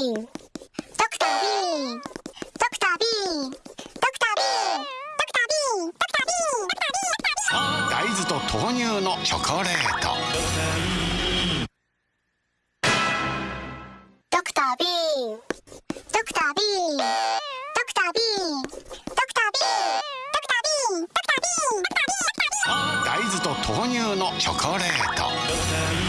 ドクタービードクタービードクタービードクタービーンドクタービー大豆と豆乳のチョコレートドクタービードクタービードクタービードクタービードクタービードクタービドクタービドクタードクタードクタードクターー